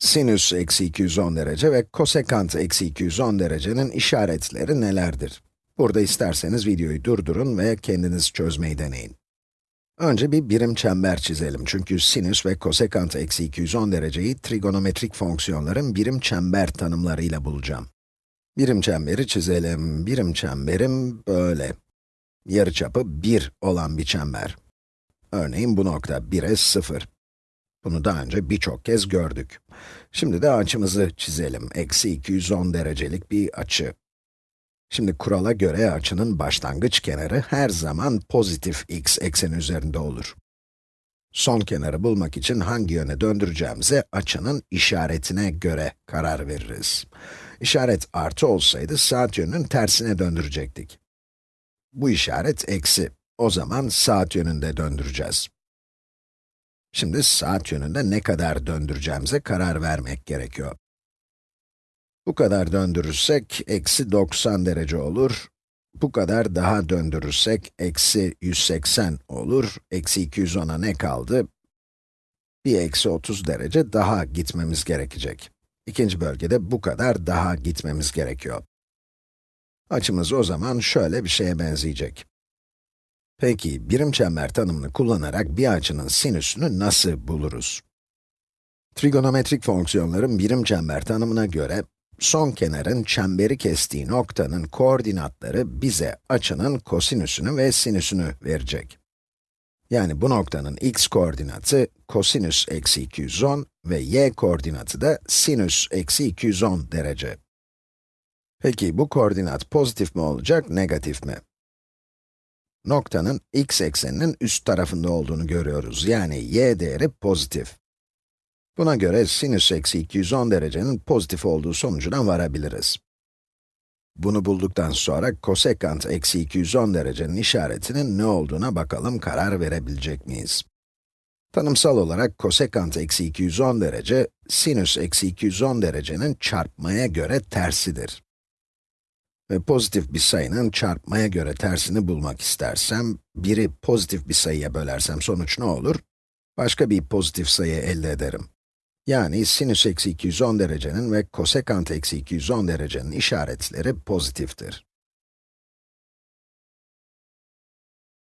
Sinüs eksi 210 derece ve kosekant eksi 210 derecenin işaretleri nelerdir? Burada isterseniz videoyu durdurun ve kendiniz çözmeyi deneyin. Önce bir birim çember çizelim çünkü sinüs ve kosekant eksi 210 dereceyi trigonometrik fonksiyonların birim çember tanımlarıyla bulacağım. Birim çemberi çizelim. Birim çemberim böyle. Yarıçapı 1 olan bir çember. Örneğin bu nokta 1'e 0. Bunu daha önce birçok kez gördük. Şimdi de açımızı çizelim. Eksi 210 derecelik bir açı. Şimdi kurala göre açının başlangıç kenarı her zaman pozitif x ekseni üzerinde olur. Son kenarı bulmak için hangi yöne döndüreceğimize açının işaretine göre karar veririz. İşaret artı olsaydı saat yönünün tersine döndürecektik. Bu işaret eksi. O zaman saat yönünde döndüreceğiz. Şimdi saat yönünde ne kadar döndüreceğimize karar vermek gerekiyor. Bu kadar döndürürsek, eksi 90 derece olur. Bu kadar daha döndürürsek, eksi 180 olur. Eksi 210'a ne kaldı? Bir eksi 30 derece daha gitmemiz gerekecek. İkinci bölgede bu kadar daha gitmemiz gerekiyor. Açımız o zaman şöyle bir şeye benzeyecek. Peki, birim çember tanımını kullanarak bir açının sinüsünü nasıl buluruz? Trigonometrik fonksiyonların birim çember tanımına göre, son kenarın çemberi kestiği noktanın koordinatları bize açının kosinüsünü ve sinüsünü verecek. Yani bu noktanın x koordinatı kosinüs eksi 210 ve y koordinatı da sinüs eksi 210 derece. Peki bu koordinat pozitif mi olacak, negatif mi? Noktanın x ekseninin üst tarafında olduğunu görüyoruz. Yani y değeri pozitif. Buna göre sinüs eksi 210 derecenin pozitif olduğu sonucuna varabiliriz. Bunu bulduktan sonra kosekant eksi 210 derecenin işaretinin ne olduğuna bakalım karar verebilecek miyiz? Tanımsal olarak kosekant eksi 210 derece, sinüs eksi 210 derecenin çarpmaya göre tersidir. Ve pozitif bir sayının çarpmaya göre tersini bulmak istersem, biri pozitif bir sayıya bölersem sonuç ne olur? Başka bir pozitif sayı elde ederim. Yani sinüs eksi 210 derecenin ve kosekant eksi 210 derecenin işaretleri pozitiftir.